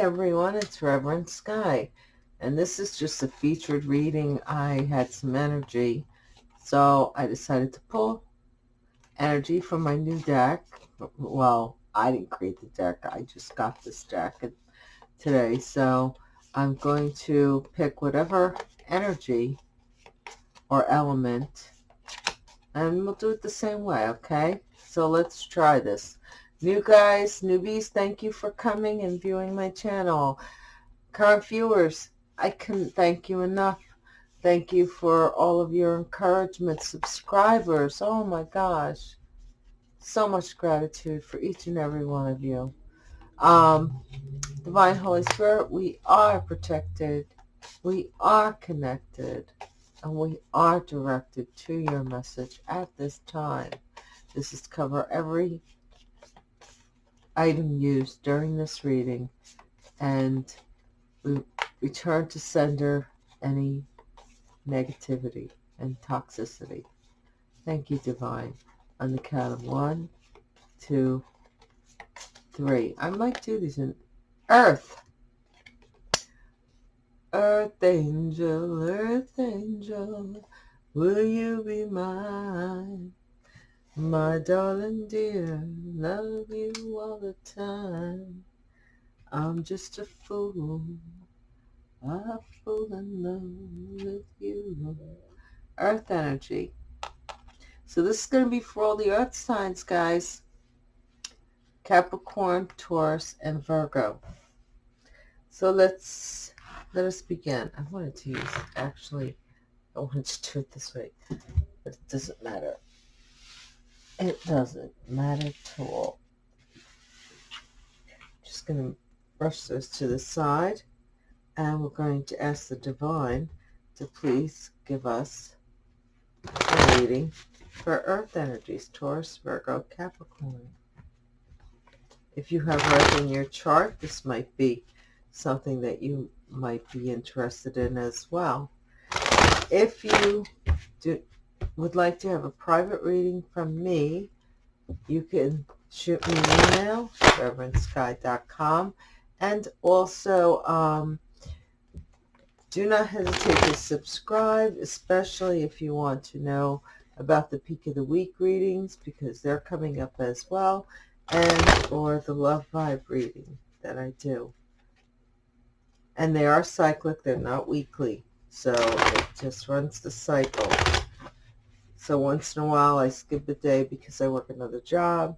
Everyone, it's Reverend Sky, and this is just a featured reading. I had some energy, so I decided to pull energy from my new deck. Well, I didn't create the deck, I just got this deck today, so I'm going to pick whatever energy or element, and we'll do it the same way, okay? So let's try this. New guys, newbies, thank you for coming and viewing my channel. Current viewers, I couldn't thank you enough. Thank you for all of your encouragement. Subscribers, oh my gosh. So much gratitude for each and every one of you. Um, Divine Holy Spirit, we are protected. We are connected. And we are directed to your message at this time. This is cover every item used during this reading and we return to sender any negativity and toxicity. Thank you, Divine. On the count of one, two, three. I might do these in Earth. Earth angel, earth angel, will you be mine? My darling dear, love you all the time. I'm just a fool, a fool in love with you. Earth energy. So this is going to be for all the earth signs, guys. Capricorn, Taurus, and Virgo. So let's, let us begin. I wanted to use, actually, I wanted to do it this way, but it doesn't matter. It doesn't matter at all. Just going to brush those to the side. And we're going to ask the Divine to please give us a reading for Earth energies, Taurus, Virgo, Capricorn. If you have Earth in your chart, this might be something that you might be interested in as well. If you do, would like to have a private reading from me, you can shoot me an email, reverendsky.com, and also um, do not hesitate to subscribe, especially if you want to know about the Peak of the Week readings, because they're coming up as well, and or the Love Vibe reading that I do. And they are cyclic, they're not weekly, so it just runs the cycle. So once in a while I skip a day because I work another job.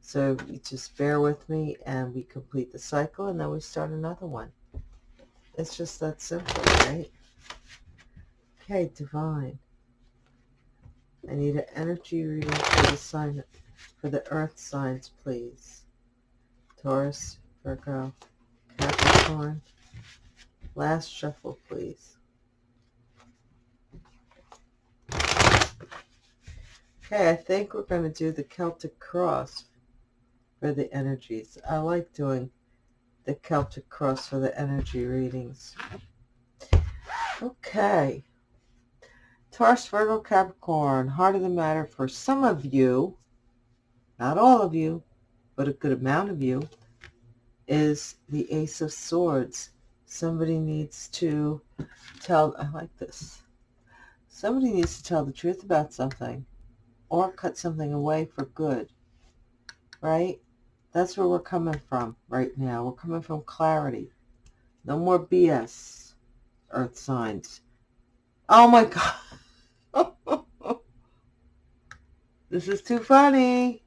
So you just bear with me and we complete the cycle and then we start another one. It's just that simple, right? Okay, divine. I need an energy reading for the sign for the earth signs, please. Taurus, Virgo, Capricorn. Last shuffle, please. Okay, I think we're going to do the Celtic Cross for the energies. I like doing the Celtic Cross for the energy readings. Okay. Taurus, Virgo, Capricorn, heart of the matter for some of you, not all of you, but a good amount of you, is the Ace of Swords. Somebody needs to tell, I like this. Somebody needs to tell the truth about something or cut something away for good, right? That's where we're coming from right now. We're coming from clarity. No more BS, earth signs. Oh my God. this is too funny.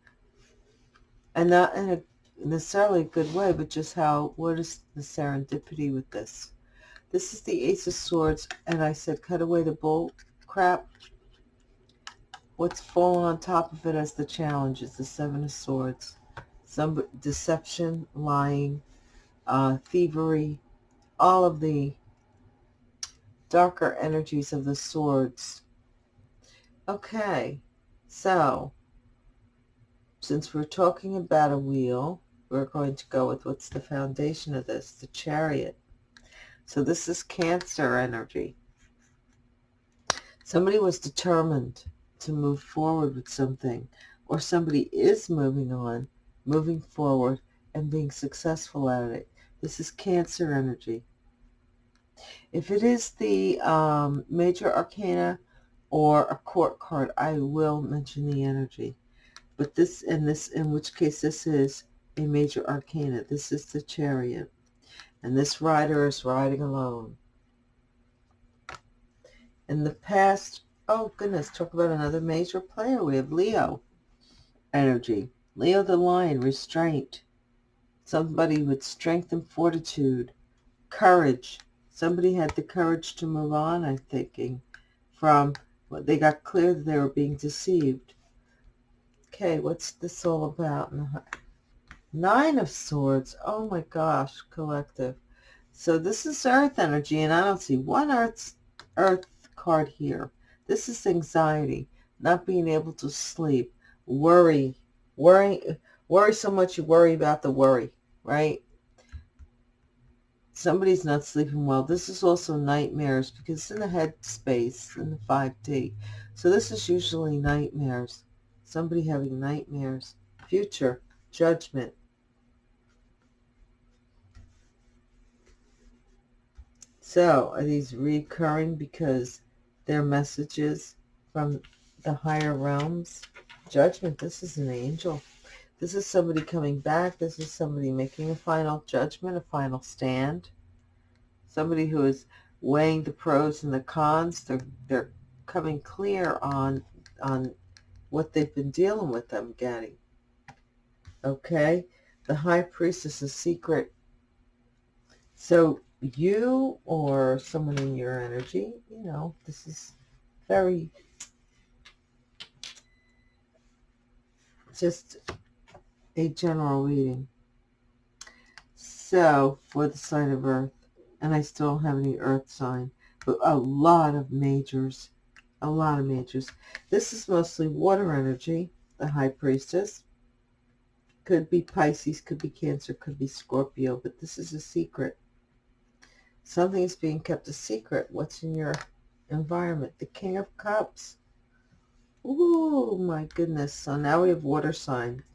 And not in a necessarily a good way, but just how, what is the serendipity with this? This is the Ace of Swords, and I said cut away the bull crap What's fallen on top of it as the challenge is the Seven of Swords. Some deception, lying, uh, thievery, all of the darker energies of the swords. Okay, so since we're talking about a wheel, we're going to go with what's the foundation of this, the chariot. So this is Cancer energy. Somebody was determined to move forward with something or somebody is moving on, moving forward and being successful at it. This is Cancer energy. If it is the um, major arcana or a court card, I will mention the energy. But this, in this, in which case this is a major arcana. This is the chariot. And this rider is riding alone. In the past, oh goodness, talk about another major player. We have Leo energy. Leo the lion, restraint. Somebody with strength and fortitude. Courage. Somebody had the courage to move on, I'm thinking, from what they got clear that they were being deceived. Okay, what's this all about? Nine of Swords. Oh my gosh, collective. So this is Earth energy, and I don't see one Earth, Earth card here. This is anxiety, not being able to sleep, worry, worry, worry so much you worry about the worry, right? Somebody's not sleeping well. This is also nightmares because it's in the head space in the 5D. So this is usually nightmares. Somebody having nightmares. Future, judgment. So are these recurring because they're messages from the higher realms? Judgment, this is an angel. This is somebody coming back. This is somebody making a final judgment, a final stand. Somebody who is weighing the pros and the cons. They're, they're coming clear on, on what they've been dealing with, I'm getting. Okay? The high priestess is secret. So you or someone in your energy, you know, this is very just a general reading. So, for the sign of Earth, and I still have any Earth sign, but a lot of majors, a lot of majors. This is mostly water energy, the High Priestess. Could be Pisces, could be Cancer, could be Scorpio, but this is a secret. Something is being kept a secret. What's in your environment? The King of Cups. Oh my goodness. So now we have water sign.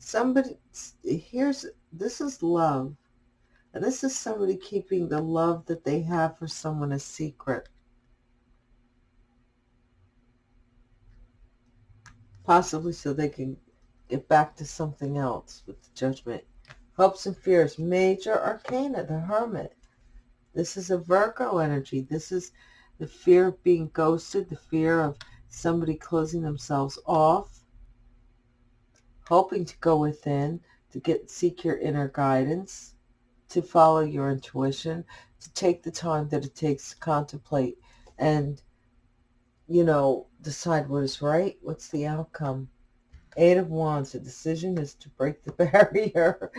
Somebody, here's, this is love. And this is somebody keeping the love that they have for someone a secret. Possibly so they can get back to something else with the judgment. Hopes and fears. Major arcana, the hermit. This is a Virgo energy. This is the fear of being ghosted, the fear of somebody closing themselves off, hoping to go within, to get seek your inner guidance, to follow your intuition, to take the time that it takes to contemplate and, you know, decide what is right, what's the outcome. Eight of Wands, the decision is to break the barrier.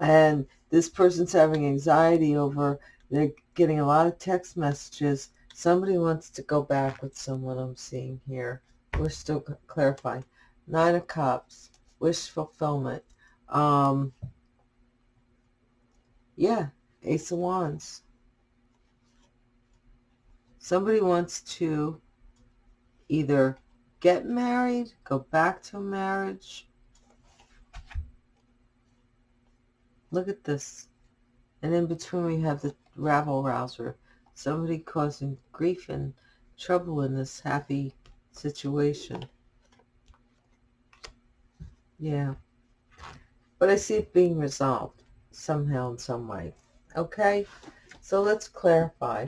and this person's having anxiety over they're getting a lot of text messages. Somebody wants to go back with someone I'm seeing here. We're still clarifying. Nine of Cups. Wish fulfillment. Um, yeah, Ace of Wands. Somebody wants to either get married, go back to marriage. Look at this. And in between we have the rabble rouser, somebody causing grief and trouble in this happy situation. Yeah. But I see it being resolved somehow in some way. Okay? So let's clarify.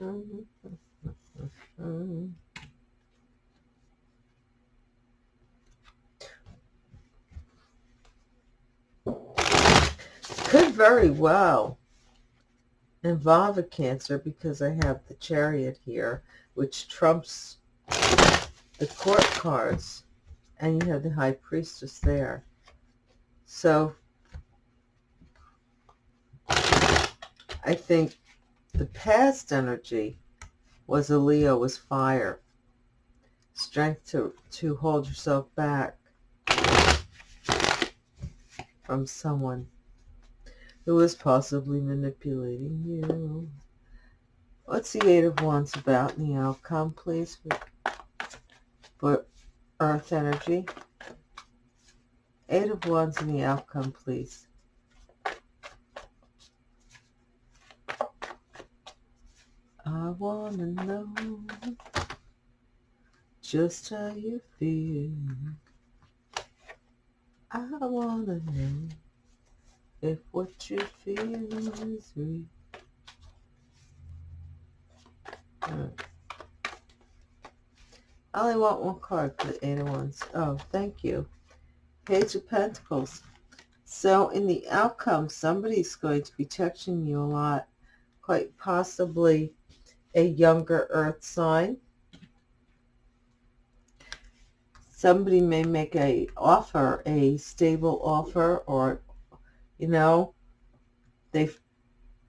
Mm-hmm. Mm-hmm. Could very well involve a Cancer because I have the Chariot here, which trumps the Court cards, and you have the High Priestess there. So I think the past energy was a Leo, was fire. Strength to, to hold yourself back from someone who is possibly manipulating you. What's the Eight of Wands about and the outcome, please, for Earth energy? Eight of Wands and the outcome, please. I want to know just how you feel. I want to know if what you feel is real. Right. I only want one card for the Eight of Wands. Oh, thank you. Page of Pentacles. So in the outcome, somebody's going to be touching you a lot. Quite possibly a younger earth sign. Somebody may make a offer, a stable offer, or, you know, they've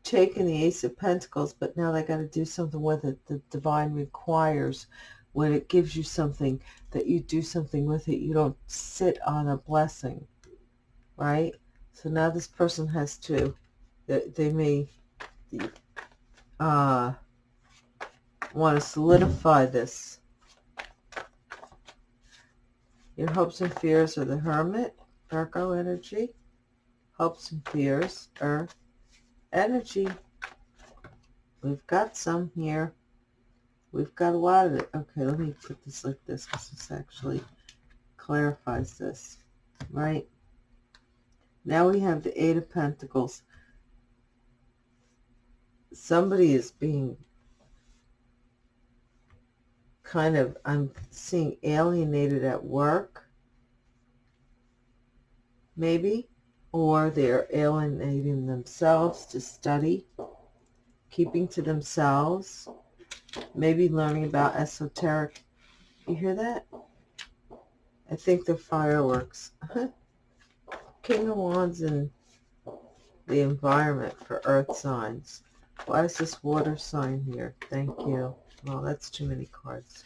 taken the Ace of Pentacles, but now they got to do something with it. The divine requires when it gives you something that you do something with it. You don't sit on a blessing, right? So now this person has to, they, they may uh, want to solidify this. Your hopes and fears are the Hermit, Virgo energy. Hopes and fears, Earth energy. We've got some here. We've got a lot of it. Okay, let me put this like this because this actually clarifies this, right? Now we have the Eight of Pentacles. Somebody is being kind of, I'm seeing alienated at work, maybe, or they're alienating themselves to study, keeping to themselves, maybe learning about esoteric. You hear that? I think they're fireworks. King of Wands and the environment for earth signs. Why is this water sign here? Thank you. Well, that's too many cards.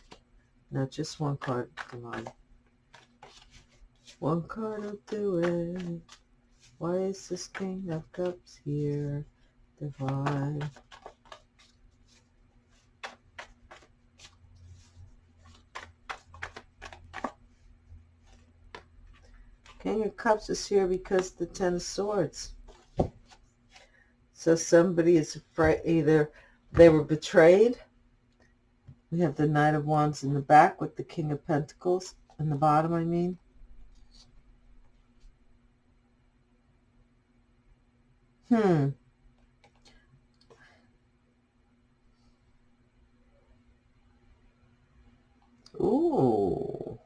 No, just one card, Divine. One card will do it. Why is this King of Cups here? Divine. King of Cups is here because the Ten of Swords. So somebody is afraid, either they were betrayed. We have the Knight of Wands in the back with the King of Pentacles in the bottom, I mean. Hmm. Ooh.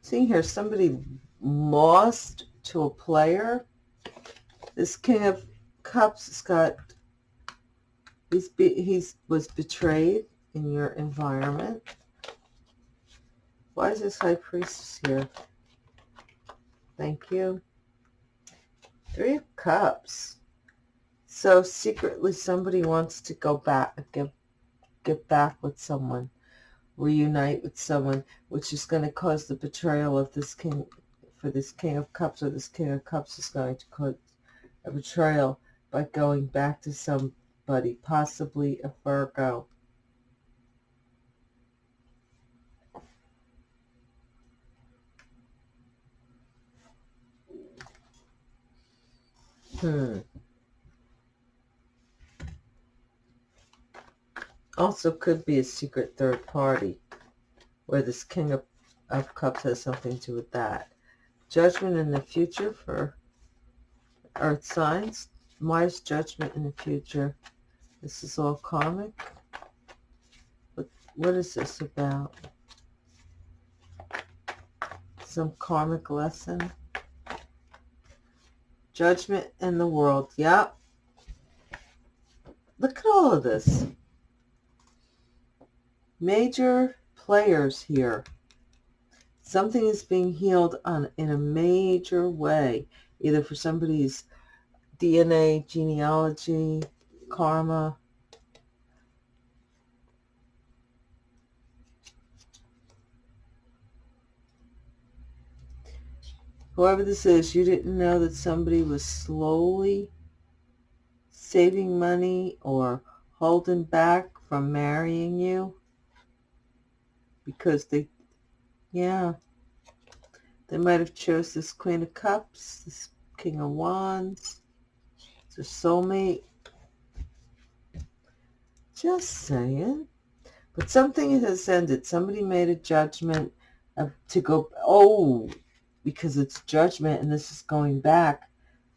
Seeing here, somebody lost to a player. This King of Cups has got, he's, be, he's was betrayed in your environment. Why is this High Priestess here? Thank you. Three of Cups. So secretly somebody wants to go back, get, get back with someone, reunite with someone, which is going to cause the betrayal of this king for this King of Cups or this King of Cups is going to cause a betrayal by going back to somebody, possibly a Virgo. Hmm. Also could be a secret third party where this King of, of Cups has something to do with that. Judgment in the future for earth signs. Wise judgment in the future. This is all karmic. But what is this about? Some karmic lesson. Judgment in the world. Yep. Look at all of this. Major players here something is being healed on in a major way, either for somebody's DNA, genealogy, karma. Whoever this is, you didn't know that somebody was slowly saving money or holding back from marrying you because they yeah. They might have chose this Queen of Cups, this King of Wands, their soulmate. Just saying. But something has ended. Somebody made a judgment of, to go, oh, because it's judgment and this is going back.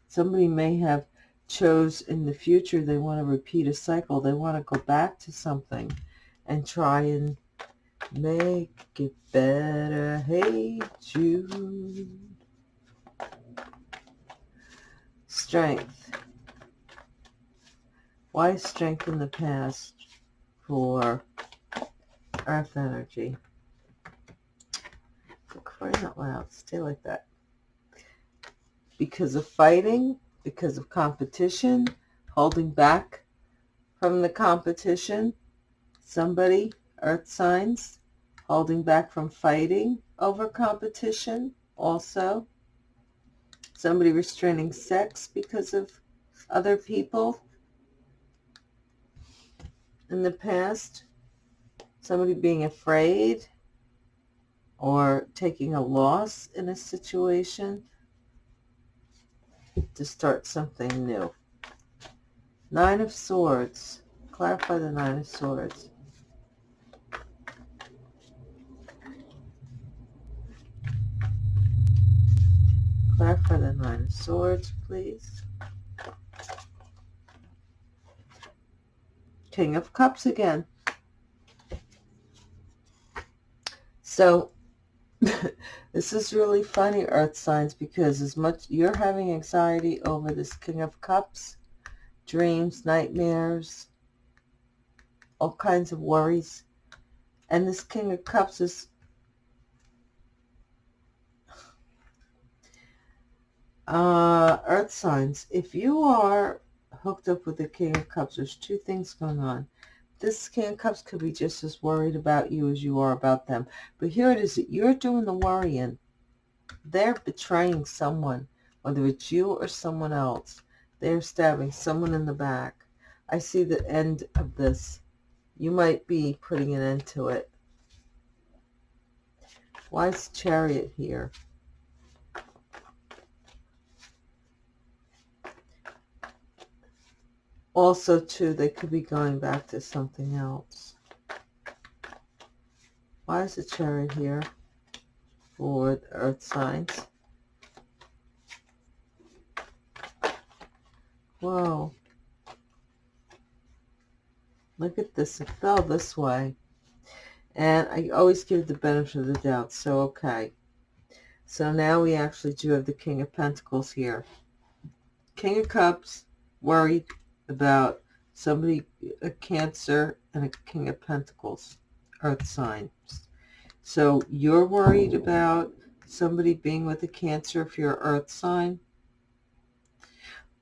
Somebody may have chose in the future they want to repeat a cycle. They want to go back to something and try and make it better. Hey, Jude. Strength. Why strength in the past for earth energy? For crying out loud, stay like that. Because of fighting, because of competition, holding back from the competition, somebody, earth signs, holding back from fighting over competition also. Somebody restraining sex because of other people in the past. Somebody being afraid or taking a loss in a situation to start something new. Nine of Swords. Clarify the Nine of Swords. Clarify the Nine of Swords, please. King of Cups again. So this is really funny, Earth signs, because as much you're having anxiety over this King of Cups, dreams, nightmares, all kinds of worries, and this King of Cups is uh, Earth signs. If you are hooked up with the King of Cups, there's two things going on. This of Cups could be just as worried about you as you are about them. But here it is that you're doing the worrying. They're betraying someone, whether it's you or someone else. They're stabbing someone in the back. I see the end of this. You might be putting an end to it. Why is Chariot here? Also, too, they could be going back to something else. Why is the chariot here for earth signs? Whoa. Look at this. It fell this way. And I always give the benefit of the doubt. So, okay. So now we actually do have the King of Pentacles here. King of Cups, worried, about somebody, a Cancer and a King of Pentacles, Earth signs. So you're worried about somebody being with a Cancer if you're Earth sign.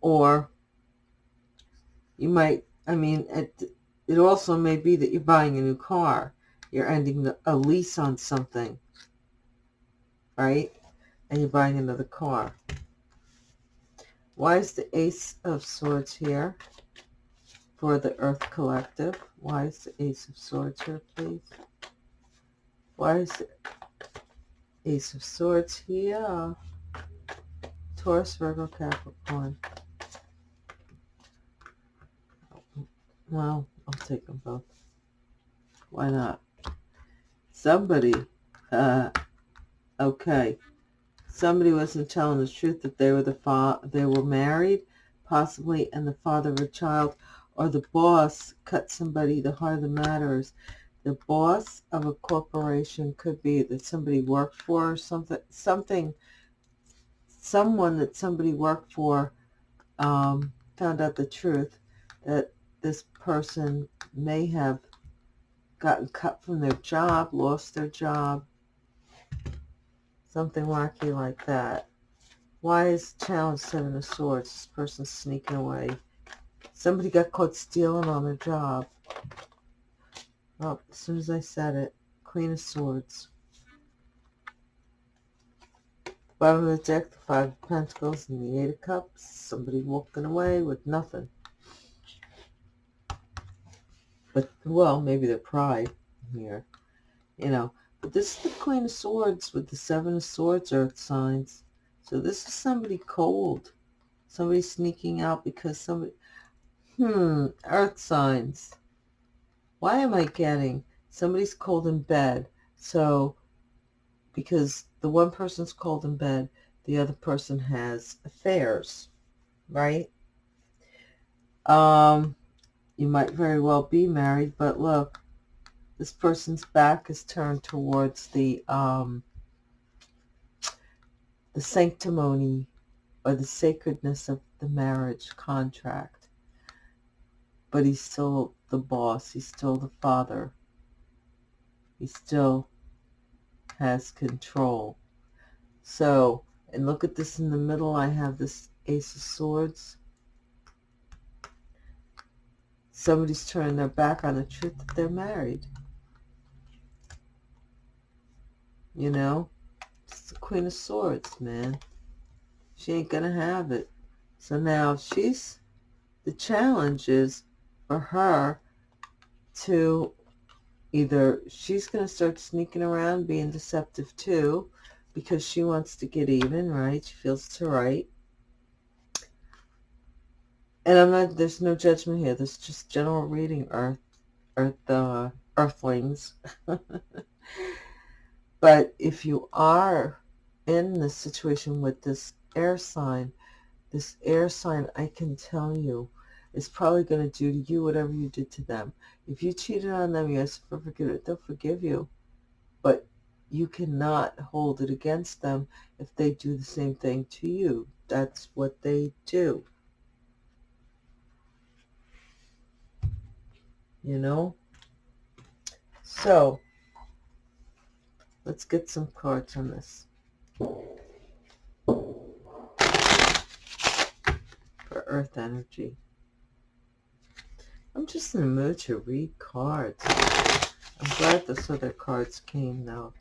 Or you might, I mean, it, it also may be that you're buying a new car. You're ending the, a lease on something, right? And you're buying another car. Why is the Ace of Swords here? for the Earth Collective. Why is the Ace of Swords here, please? Why is the Ace of Swords here? Taurus, Virgo, Capricorn. Well, I'll take them both. Why not? Somebody, uh, okay. Somebody wasn't telling the truth that they were the fa they were married, possibly, and the father of a child or the boss cut somebody, the heart of the matter is the boss of a corporation could be that somebody worked for or something, something, someone that somebody worked for um, found out the truth that this person may have gotten cut from their job, lost their job, something wacky like that. Why is challenge seven of swords? This person's sneaking away. Somebody got caught stealing on their job. Oh, as soon as I said it, Queen of Swords. Bottom of the deck, the Five of Pentacles and the Eight of Cups. Somebody walking away with nothing. But, well, maybe the pride here. You know, this is the Queen of Swords with the Seven of Swords Earth signs. So this is somebody cold. Somebody sneaking out because somebody... Hmm, earth signs. Why am I getting somebody's cold in bed? So, because the one person's cold in bed, the other person has affairs, right? Um, you might very well be married, but look, this person's back is turned towards the um, the sanctimony or the sacredness of the marriage contract. But he's still the boss. He's still the father. He still has control. So, and look at this in the middle. I have this Ace of Swords. Somebody's turning their back on the truth that they're married. You know? It's the Queen of Swords, man. She ain't going to have it. So now she's, the challenge is for her to either she's going to start sneaking around being deceptive too because she wants to get even, right? She feels it's her right. And I'm not, there's no judgment here. There's just general reading, Earth, Earth, uh, Earthlings. but if you are in this situation with this air sign, this air sign, I can tell you, is probably going to do to you whatever you did to them. If you cheated on them, you ask for forgiveness, they'll forgive you. But you cannot hold it against them if they do the same thing to you. That's what they do. You know? So, let's get some cards on this. For earth energy. I'm just in the mood to read cards. I'm glad those other cards came though.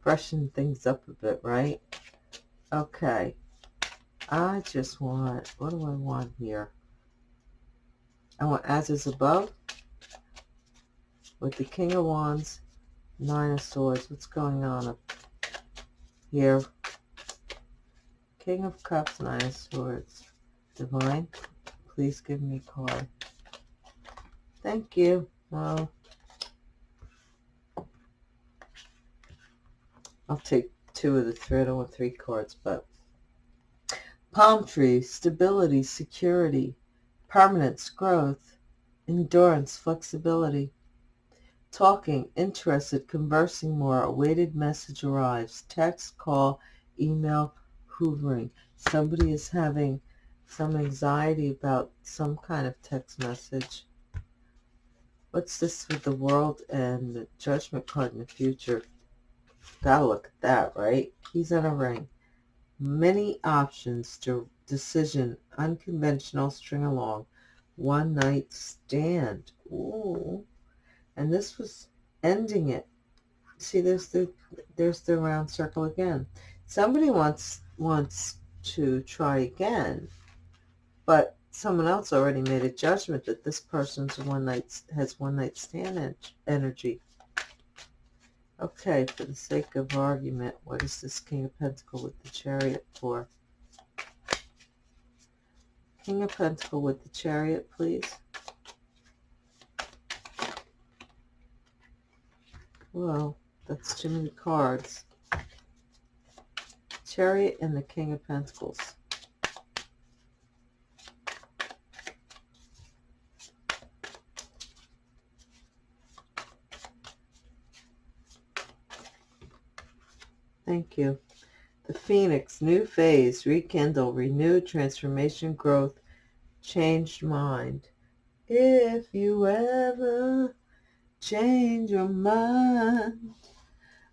Freshen things up a bit, right? Okay. I just want, what do I want here? I want as is above with the King of Wands, Nine of Swords. What's going on up here? King of Cups, Nine of Swords. Divine, please give me a card. Thank you. Well, I'll take two of the three. I don't want three cards, but palm tree, stability, security, permanence, growth, endurance, flexibility. Talking, interested, conversing more, awaited message arrives, text, call, email, hoovering. Somebody is having some anxiety about some kind of text message. What's this with the world and the judgment card in the future? Gotta look at that, right? He's in a ring. Many options to decision, unconventional, string along, one night stand. Ooh. And this was ending it. See, there's the there's the round circle again. Somebody wants wants to try again, but someone else already made a judgment that this person's one night has one night stand energy. Okay, for the sake of argument, what is this King of Pentacle with the Chariot for? King of Pentacle with the Chariot, please. Well, that's too many cards. Chariot and the King of Pentacles. Thank you. The Phoenix, new phase, rekindle, renewed transformation, growth, changed mind. If you ever change your mind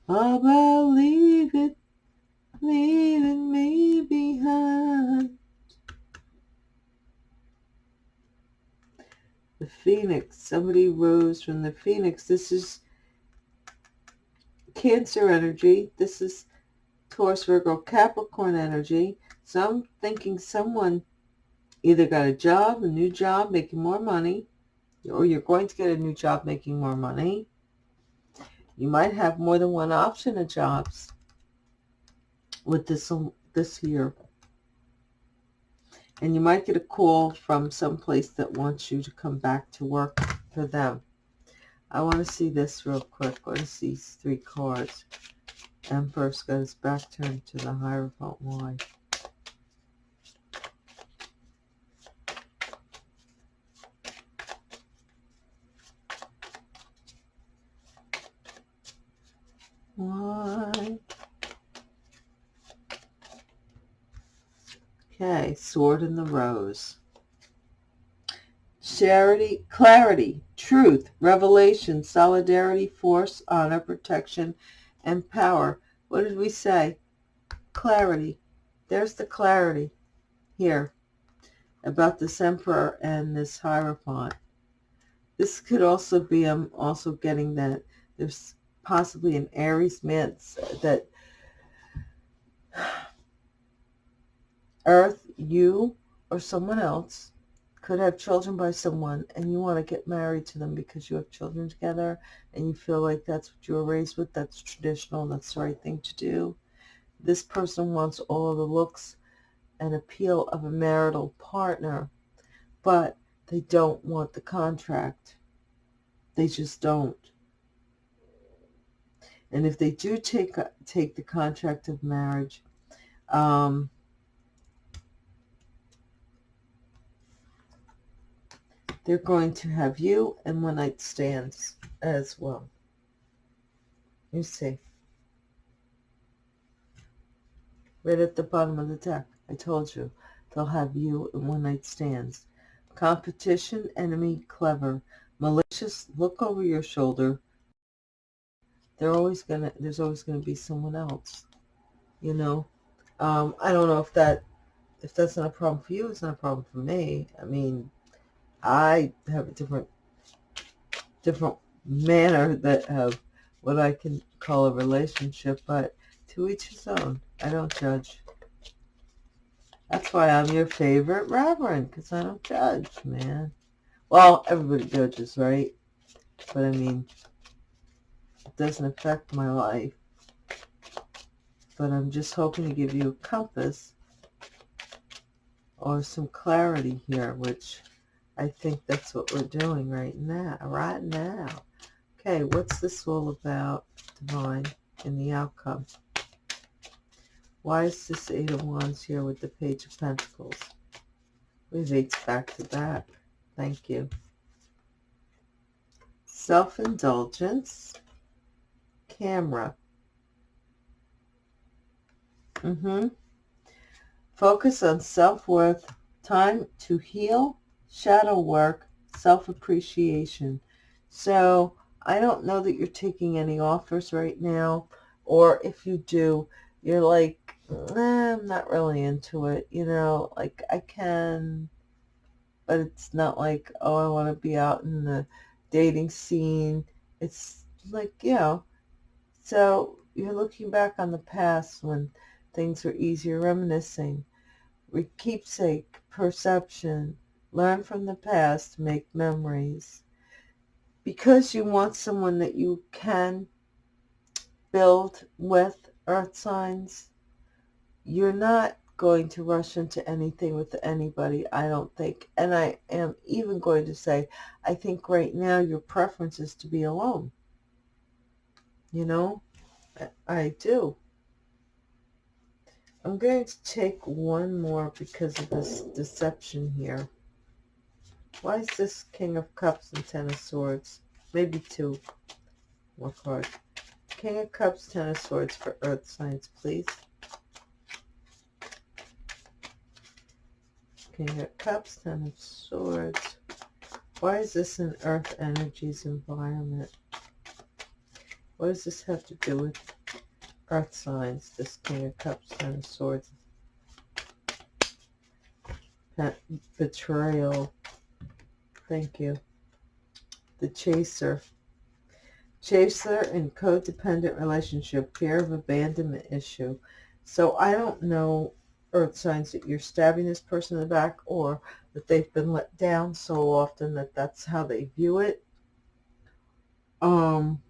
about leave it, leaving me behind. The Phoenix, somebody rose from the Phoenix. This is Cancer energy. This is Taurus, Virgo, Capricorn energy. So I'm thinking someone either got a job, a new job, making more money, or you're going to get a new job making more money. You might have more than one option of jobs with this, um, this year. And you might get a call from some place that wants you to come back to work for them. I want to see this real quick. What is these three cards? Emperor's got his back turned to the Hierophant. Why? Okay, Sword in the Rose. Charity, clarity, truth, revelation, solidarity, force, honor, protection, and power. What did we say? Clarity. There's the clarity here about this emperor and this hierophant. This could also be, I'm also getting that there's possibly an Aries man that Earth, you, or someone else could have children by someone and you want to get married to them because you have children together and you feel like that's what you were raised with, that's traditional, that's the right thing to do. This person wants all the looks and appeal of a marital partner, but they don't want the contract. They just don't. And if they do take take the contract of marriage, um, they're going to have you and one night stands as well. You see. Right at the bottom of the deck, I told you, they'll have you and one night stands. Competition, enemy, clever, malicious, look over your shoulder, they're always gonna there's always gonna be someone else you know um i don't know if that if that's not a problem for you it's not a problem for me i mean i have a different different manner that of what i can call a relationship but to each his own. I don't judge. That's why i'm your favorite reverend because i don't judge man. Well everybody judges right? But i mean it doesn't affect my life. But I'm just hoping to give you a compass or some clarity here, which I think that's what we're doing right now. Right now. Okay, what's this all about, Divine, in the outcome? Why is this Eight of Wands here with the Page of Pentacles? We have eights back to back. Thank you. Self-indulgence camera. Mm-hmm. Focus on self-worth, time to heal, shadow work, self-appreciation. So I don't know that you're taking any offers right now, or if you do, you're like, I'm not really into it, you know, like I can, but it's not like, oh, I want to be out in the dating scene. It's like, you know, so you're looking back on the past when things were easier, reminiscing. Keepsake, perception, learn from the past, make memories. Because you want someone that you can build with earth signs, you're not going to rush into anything with anybody, I don't think. And I am even going to say, I think right now your preference is to be alone you know, I do. I'm going to take one more because of this deception here. Why is this King of Cups and Ten of Swords? Maybe two more cards. King of Cups, Ten of Swords for Earth signs, please. King of Cups, Ten of Swords. Why is this an Earth Energies environment? What does this have to do with earth signs? This King of Cups and Swords. Betrayal. Thank you. The Chaser. Chaser in codependent relationship. Fear of abandonment issue. So I don't know earth signs that you're stabbing this person in the back or that they've been let down so often that that's how they view it. Um,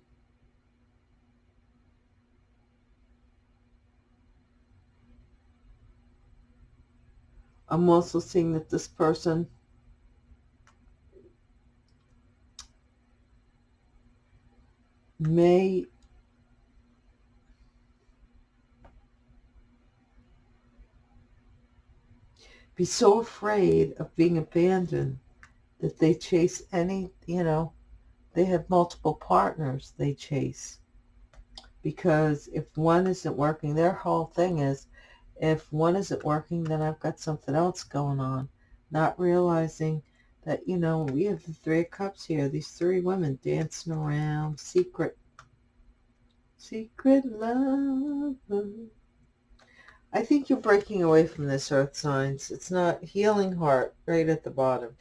I'm also seeing that this person may be so afraid of being abandoned that they chase any, you know, they have multiple partners they chase. Because if one isn't working, their whole thing is, if one isn't working, then I've got something else going on. Not realizing that, you know, we have the Three of Cups here. These three women dancing around, secret, secret love. I think you're breaking away from this, Earth signs. It's not healing heart right at the bottom.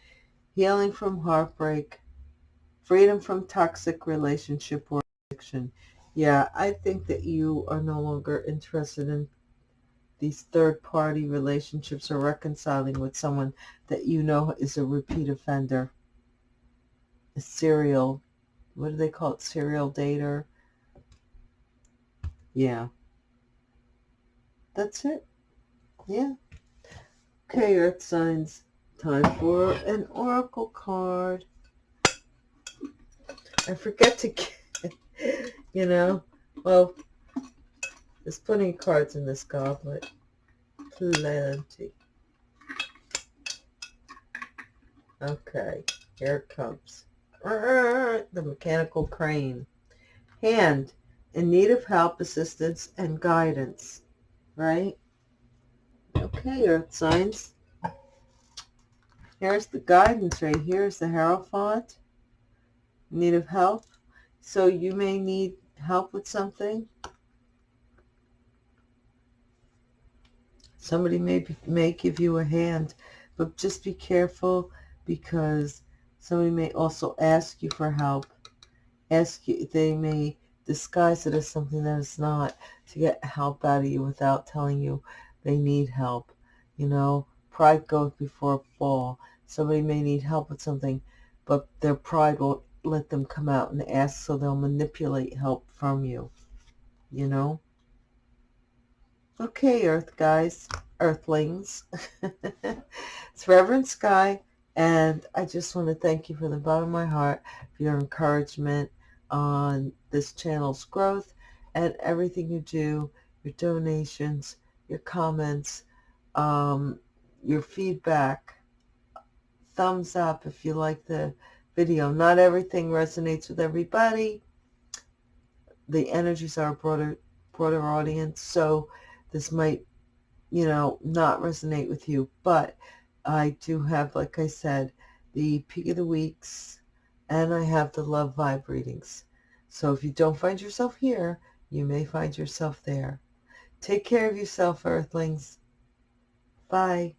Healing from heartbreak, freedom from toxic relationship or addiction. Yeah, I think that you are no longer interested in these third-party relationships or reconciling with someone that you know is a repeat offender, a serial, what do they call it, serial dater? Yeah. That's it. Yeah. Okay, Earth signs. Time for an oracle card. I forget to get, you know, well, there's plenty of cards in this goblet. Plenty. Okay, here it comes. The mechanical crane. Hand, in need of help, assistance, and guidance. Right? Okay, earth signs. Here's the guidance right here is the Hierophant. Need of help. So you may need help with something. Somebody may, may give you a hand, but just be careful because somebody may also ask you for help. Ask you, they may disguise it as something that it's not to get help out of you without telling you they need help. You know, pride goes before a fall. Somebody may need help with something, but their pride won't let them come out and ask, so they'll manipulate help from you, you know? Okay, Earth guys, Earthlings. it's Reverend Sky, and I just want to thank you from the bottom of my heart for your encouragement on this channel's growth and everything you do, your donations, your comments, um, your feedback, thumbs up if you like the video. Not everything resonates with everybody. The energies are a broader, broader audience, so this might, you know, not resonate with you. But I do have, like I said, the peak of the weeks, and I have the love vibe readings. So if you don't find yourself here, you may find yourself there. Take care of yourself, Earthlings. Bye.